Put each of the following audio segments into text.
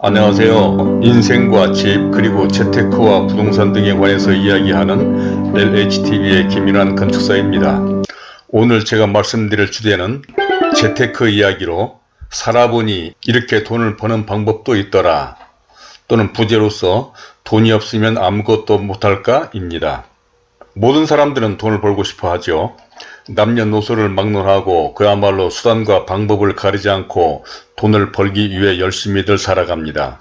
안녕하세요. 인생과 집 그리고 재테크와 부동산 등에 관해서 이야기하는 LHTV의 김인환 건축사입니다. 오늘 제가 말씀드릴 주제는 재테크 이야기로 살아보니 이렇게 돈을 버는 방법도 있더라 또는 부재로서 돈이 없으면 아무것도 못할까 입니다. 모든 사람들은 돈을 벌고 싶어 하죠. 남녀노소를 막론하고 그야말로 수단과 방법을 가리지 않고 돈을 벌기 위해 열심히들 살아갑니다.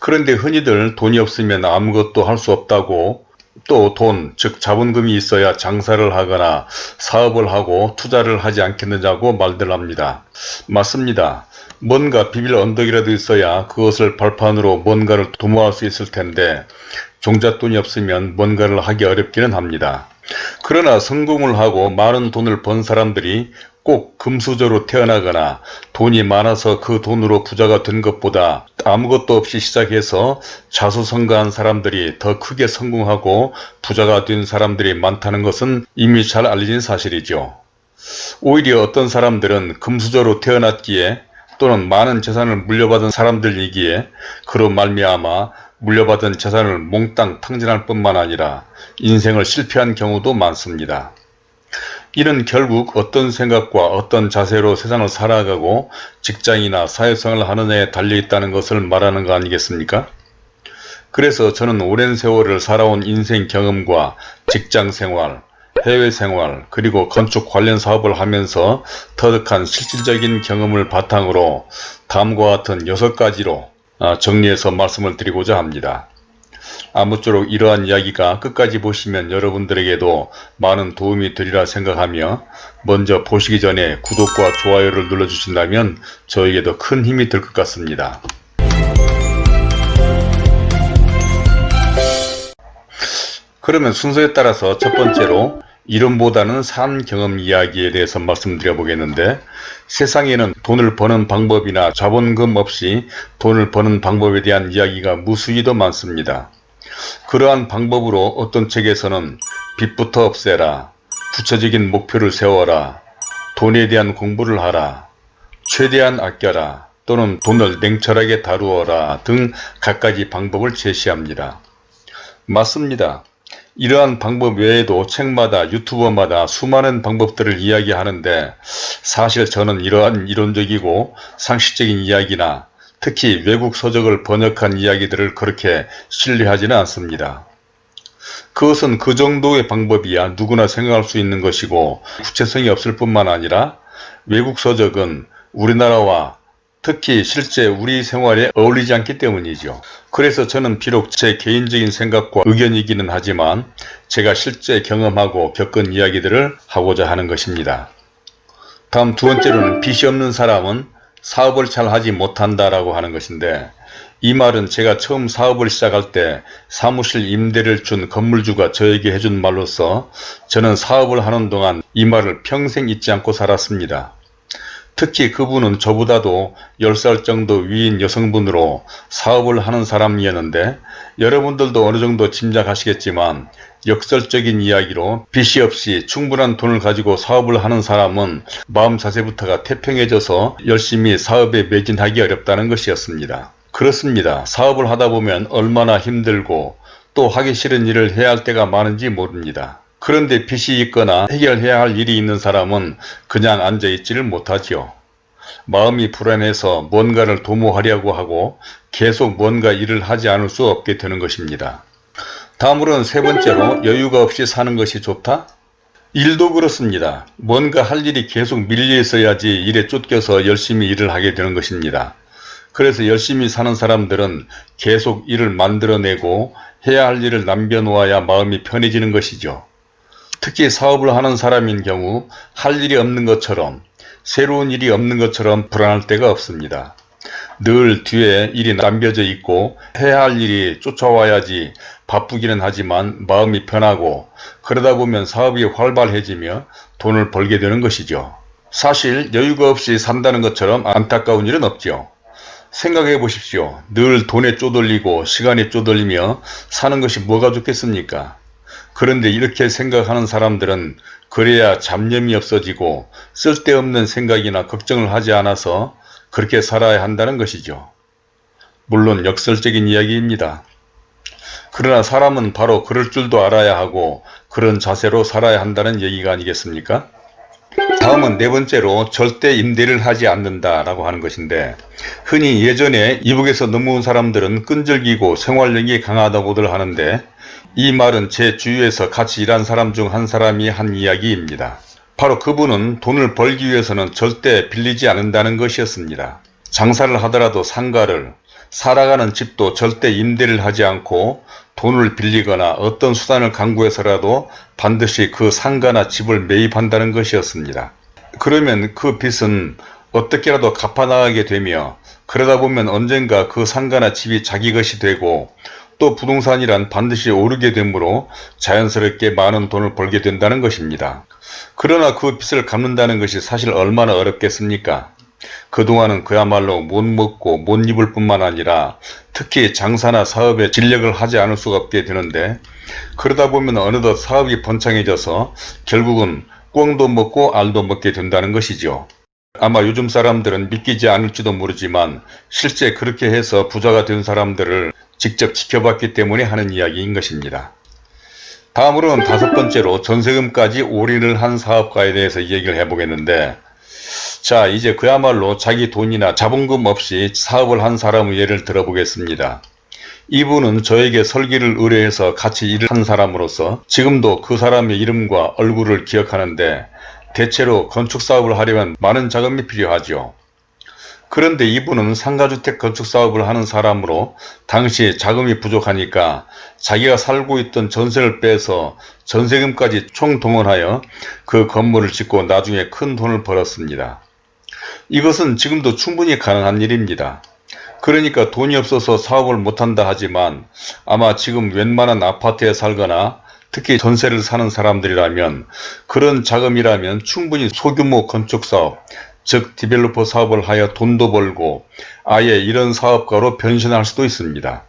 그런데 흔히들 돈이 없으면 아무것도 할 수 없다고 또 돈, 즉 자본금이 있어야 장사를 하거나 사업을 하고 투자를 하지 않겠느냐고 말들 합니다. 맞습니다. 뭔가 비빌 언덕이라도 있어야 그것을 발판으로 뭔가를 도모할 수 있을 텐데 종잣돈이 없으면 뭔가를 하기 어렵기는 합니다. 그러나 성공을 하고 많은 돈을 번 사람들이 꼭 금수저로 태어나거나 돈이 많아서 그 돈으로 부자가 된 것보다 아무것도 없이 시작해서 자수성가한 사람들이 더 크게 성공하고 부자가 된 사람들이 많다는 것은 이미 잘 알려진 사실이죠. 오히려 어떤 사람들은 금수저로 태어났기에 또는 많은 재산을 물려받은 사람들이기에 그로 말미암아 물려받은 재산을 몽땅 탕진할 뿐만 아니라 인생을 실패한 경우도 많습니다. 이는 결국 어떤 생각과 어떤 자세로 세상을 살아가고 직장이나 사회생활을 하느냐에 달려있다는 것을 말하는 거 아니겠습니까? 그래서 저는 오랜 세월을 살아온 인생 경험과 직장 생활, 해외 생활 그리고 건축 관련 사업을 하면서 터득한 실질적인 경험을 바탕으로 다음과 같은 여섯 가지로 아, 정리해서 말씀을 드리고자 합니다. 아무쪼록 이러한 이야기가 끝까지 보시면 여러분들에게도 많은 도움이 되리라 생각하며 먼저 보시기 전에 구독과 좋아요를 눌러주신다면 저에게도 큰 힘이 될 것 같습니다. 그러면 순서에 따라서 첫 번째로 이름보다는 산 경험 이야기에 대해서 말씀드려 보겠는데 세상에는 돈을 버는 방법이나 자본금 없이 돈을 버는 방법에 대한 이야기가 무수히도 많습니다. 그러한 방법으로 어떤 책에서는 빚부터 없애라, 구체적인 목표를 세워라, 돈에 대한 공부를 하라, 최대한 아껴라 또는 돈을 냉철하게 다루어라 등 갖가지 방법을 제시합니다. 맞습니다. 이러한 방법 외에도 책마다 유튜버마다 수많은 방법들을 이야기하는데 사실 저는 이러한 이론적이고 상식적인 이야기나 특히 외국 서적을 번역한 이야기들을 그렇게 신뢰하지는 않습니다. 그것은 그 정도의 방법이야 누구나 생각할 수 있는 것이고 구체성이 없을 뿐만 아니라 외국 서적은 우리나라와 특히 실제 우리 생활에 어울리지 않기 때문이죠. 그래서 저는 비록 제 개인적인 생각과 의견이기는 하지만 제가 실제 경험하고 겪은 이야기들을 하고자 하는 것입니다. 다음 두 번째로는 빚이 없는 사람은 사업을 잘 하지 못한다라고 하는 것인데 이 말은 제가 처음 사업을 시작할 때 사무실 임대를 준 건물주가 저에게 해준 말로서 저는 사업을 하는 동안 이 말을 평생 잊지 않고 살았습니다. 특히 그분은 저보다도 10살 정도 위인 여성분으로 사업을 하는 사람이었는데 여러분들도 어느 정도 짐작하시겠지만 역설적인 이야기로 빚이 없이 충분한 돈을 가지고 사업을 하는 사람은 마음 자세부터가 태평해져서 열심히 사업에 매진하기 어렵다는 것이었습니다. 그렇습니다. 사업을 하다 보면 얼마나 힘들고 또 하기 싫은 일을 해야 할 때가 많은지 모릅니다. 그런데 빚이 있거나 해결해야 할 일이 있는 사람은 그냥 앉아있지를 못하지요. 마음이 불안해서 뭔가를 도모하려고 하고 계속 뭔가 일을 하지 않을 수 없게 되는 것입니다. 다음으로는 세 번째로 여유가 없이 사는 것이 좋다? 일도 그렇습니다. 뭔가 할 일이 계속 밀려 있어야지 일에 쫓겨서 열심히 일을 하게 되는 것입니다. 그래서 열심히 사는 사람들은 계속 일을 만들어내고 해야 할 일을 남겨놓아야 마음이 편해지는 것이죠. 특히 사업을 하는 사람인 경우 할 일이 없는 것처럼 새로운 일이 없는 것처럼 불안할 때가 없습니다. 늘 뒤에 일이 남겨져 있고 해야 할 일이 쫓아와야지 바쁘기는 하지만 마음이 편하고 그러다 보면 사업이 활발해지며 돈을 벌게 되는 것이죠. 사실 여유가 없이 산다는 것처럼 안타까운 일은 없죠. 생각해 보십시오. 늘 돈에 쪼들리고 시간에 쪼들리며 사는 것이 뭐가 좋겠습니까? 그런데 이렇게 생각하는 사람들은 그래야 잡념이 없어지고 쓸데없는 생각이나 걱정을 하지 않아서 그렇게 살아야 한다는 것이죠. 물론 역설적인 이야기입니다. 그러나 사람은 바로 그럴 줄도 알아야 하고 그런 자세로 살아야 한다는 얘기가 아니겠습니까? 다음은 네 번째로 절대 임대를 하지 않는다라고 하는 것인데 흔히 예전에 이북에서 넘어온 사람들은 끈질기고 생활력이 강하다고들 하는데 이 말은 제 주위에서 같이 일한 사람 중 한 사람이 한 이야기입니다. 바로 그분은 돈을 벌기 위해서는 절대 빌리지 않는다는 것이었습니다. 장사를 하더라도 상가를 살아가는 집도 절대 임대를 하지 않고 돈을 빌리거나 어떤 수단을 강구해서라도 반드시 그 상가나 집을 매입한다는 것이었습니다. 그러면 그 빚은 어떻게라도 갚아나가게 되며 그러다 보면 언젠가 그 상가나 집이 자기 것이 되고 또 부동산이란 반드시 오르게 되므로 자연스럽게 많은 돈을 벌게 된다는 것입니다. 그러나 그 빚을 갚는다는 것이 사실 얼마나 어렵겠습니까? 그동안은 그야말로 못 먹고 못 입을 뿐만 아니라 특히 장사나 사업에 진력을 하지 않을 수가 없게 되는데 그러다 보면 어느덧 사업이 번창해져서 결국은 꿩도 먹고 알도 먹게 된다는 것이죠. 아마 요즘 사람들은 믿기지 않을지도 모르지만 실제 그렇게 해서 부자가 된 사람들을 직접 지켜봤기 때문에 하는 이야기인 것입니다. 다음으로는 다섯 번째로 전세금까지 올인을 한 사업가에 대해서 얘기를 해보겠는데 자 이제 그야말로 자기 돈이나 자본금 없이 사업을 한 사람의 예를 들어보겠습니다. 이분은 저에게 설계를 의뢰해서 같이 일을 한 사람으로서 지금도 그 사람의 이름과 얼굴을 기억하는데 대체로 건축사업을 하려면 많은 자금이 필요하죠. 그런데 이분은 상가주택 건축 사업을 하는 사람으로 당시 자금이 부족하니까 자기가 살고 있던 전세를 빼서 전세금까지 총동원하여 그 건물을 짓고 나중에 큰 돈을 벌었습니다. 이것은 지금도 충분히 가능한 일입니다. 그러니까 돈이 없어서 사업을 못한다 하지만 아마 지금 웬만한 아파트에 살거나 특히 전세를 사는 사람들이라면 그런 자금이라면 충분히 소규모 건축사업, 즉 디벨로퍼 사업을 하여 돈도 벌고 아예 이런 사업가로 변신할 수도 있습니다.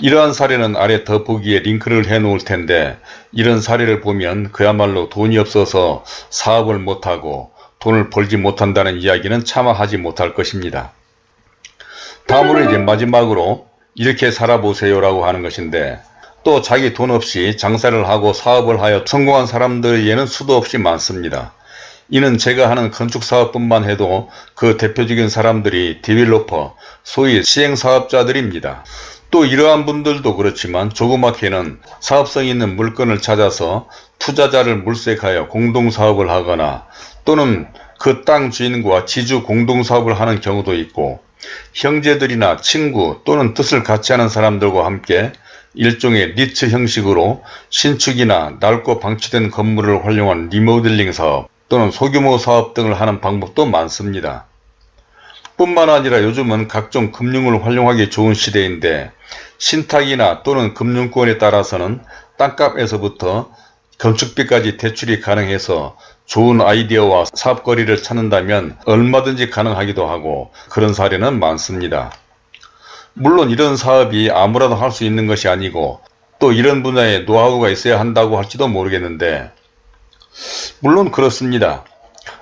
이러한 사례는 아래 더보기에 링크를 해 놓을 텐데 이런 사례를 보면 그야말로 돈이 없어서 사업을 못하고 돈을 벌지 못한다는 이야기는 차마 하지 못할 것입니다. 다음으로 이제 마지막으로 이렇게 살아보세요 라고 하는 것인데 또 자기 돈 없이 장사를 하고 사업을 하여 성공한 사람들에게는 수도 없이 많습니다. 이는 제가 하는 건축사업뿐만 해도 그 대표적인 사람들이 developer, 소위 시행사업자들입니다. 또 이러한 분들도 그렇지만 조그맣게는 사업성 있는 물건을 찾아서 투자자를 물색하여 공동사업을 하거나 또는 그 땅 주인과 지주 공동사업을 하는 경우도 있고 형제들이나 친구 또는 뜻을 같이 하는 사람들과 함께 일종의 리츠 형식으로 신축이나 낡고 방치된 건물을 활용한 리모델링 사업 또는 소규모 사업 등을 하는 방법도 많습니다. 뿐만 아니라 요즘은 각종 금융을 활용하기 좋은 시대인데 신탁이나 또는 금융권에 따라서는 땅값에서부터 건축비까지 대출이 가능해서 좋은 아이디어와 사업거리를 찾는다면 얼마든지 가능하기도 하고 그런 사례는 많습니다. 물론 이런 사업이 아무라도 할 수 있는 것이 아니고 또 이런 분야에 노하우가 있어야 한다고 할지도 모르겠는데 물론 그렇습니다.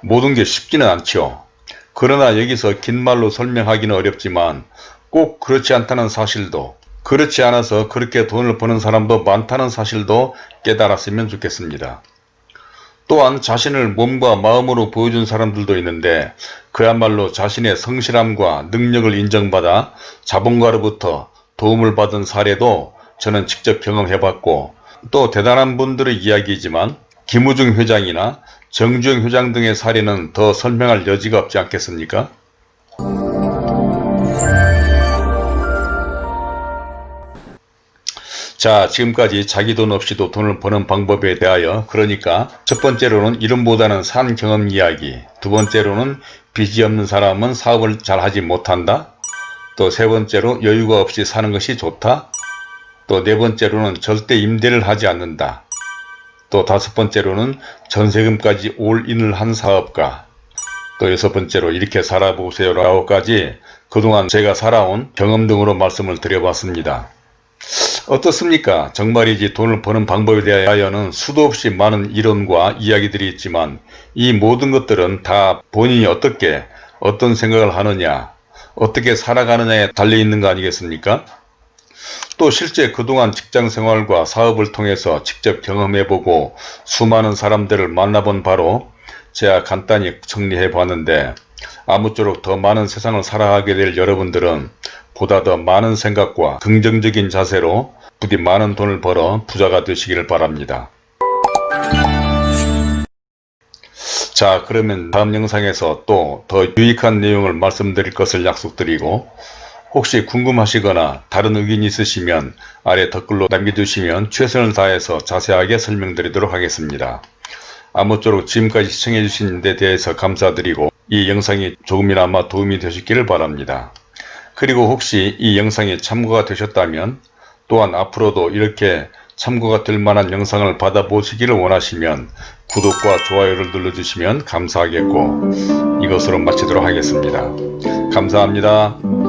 모든 게 쉽지는 않죠. 그러나 여기서 긴 말로 설명하기는 어렵지만 꼭 그렇지 않다는 사실도 그렇지 않아서 그렇게 돈을 버는 사람도 많다는 사실도 깨달았으면 좋겠습니다. 또한 자신을 몸과 마음으로 보여준 사람들도 있는데 그야말로 자신의 성실함과 능력을 인정받아 자본가로부터 도움을 받은 사례도 저는 직접 경험해봤고 또 대단한 분들의 이야기이지만 김우중 회장이나 정주영 회장 등의 사례는 더 설명할 여지가 없지 않겠습니까? 자 지금까지 자기 돈 없이도 돈을 버는 방법에 대하여 그러니까 첫 번째로는 이름보다는 산 경험 이야기 두 번째로는 빚이 없는 사람은 사업을 잘 하지 못한다 또 세 번째로 여유가 없이 사는 것이 좋다 또 네 번째로는 절대 임대를 하지 않는다 또 다섯 번째로는 전세금까지 올인을 한 사업가 또 여섯 번째로 이렇게 살아보세요 라고까지 그동안 제가 살아온 경험 등으로 말씀을 드려봤습니다. 어떻습니까? 정말이지 돈을 버는 방법에 대하여는 수도 없이 많은 이론과 이야기들이 있지만 이 모든 것들은 다 본인이 어떻게 어떤 생각을 하느냐 어떻게 살아가느냐에 달려있는 거 아니겠습니까? 또 실제 그동안 직장 생활과 사업을 통해서 직접 경험해보고 수많은 사람들을 만나본 바로 제가 간단히 정리해 봤는데 아무쪼록 더 많은 세상을 살아가게 될 여러분들은 보다 더 많은 생각과 긍정적인 자세로 부디 많은 돈을 벌어 부자가 되시기를 바랍니다. 자 그러면 다음 영상에서 또 더 유익한 내용을 말씀드릴 것을 약속드리고 혹시 궁금하시거나 다른 의견이 있으시면 아래 댓글로 남겨주시면 최선을 다해서 자세하게 설명드리도록 하겠습니다. 아무쪼록 지금까지 시청해주신 데 대해서 감사드리고 이 영상이 조금이나마 도움이 되셨기를 바랍니다. 그리고 혹시 이 영상이 참고가 되셨다면 또한 앞으로도 이렇게 참고가 될 만한 영상을 받아보시기를 원하시면 구독과 좋아요를 눌러주시면 감사하겠고 이것으로 마치도록 하겠습니다. 감사합니다.